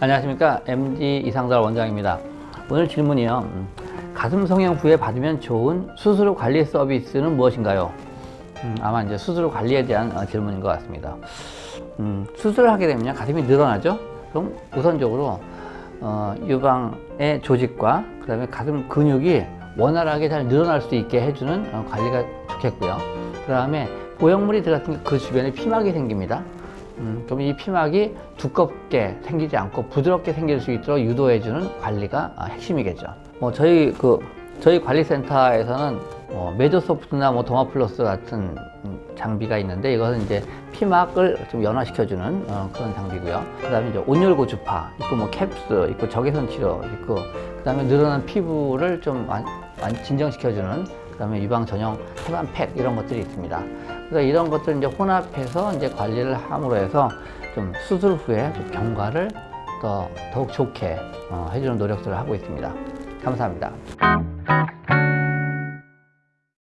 안녕하십니까. MD 이상달 원장입니다. 오늘 질문이요. 음, 가슴 성형 후에 받으면 좋은 수술 관리 서비스는 무엇인가요? 음, 아마 이제 수술 관리에 대한 어, 질문인 것 같습니다. 음, 수술을 하게 되면 가슴이 늘어나죠? 그럼 우선적으로 어, 유방의 조직과 그 다음에 가슴 근육이 원활하게 잘 늘어날 수 있게 해주는 어, 관리가 좋겠고요. 그 다음에 보형물이 들어갔으니까 그 주변에 피막이 생깁니다 음, 그럼 이 피막이 두껍게 생기지 않고 부드럽게 생길 수 있도록 유도해주는 관리가 아, 핵심이겠죠. 뭐 저희 그 저희 관리센터에서는 뭐 메조소프트나 뭐 도마플러스 같은 음, 장비가 있는데 이것은 이제 피막을 좀 연화시켜주는 어, 그런 장비고요. 그다음에 이제 온열고 주파 있고 뭐 캡스 있고 적외선 치료 있고 그다음에 늘어난 피부를 좀 완, 완 진정시켜주는 그다음에 유방 전용 태반팩 이런 것들이 있습니다. 그래서 이런 것들 이제 혼합해서 이제 관리를 함으로 해서 좀 수술 후에 좀 경과를 더 더욱 좋게 어, 해주는 노력들을 하고 있습니다. 감사합니다.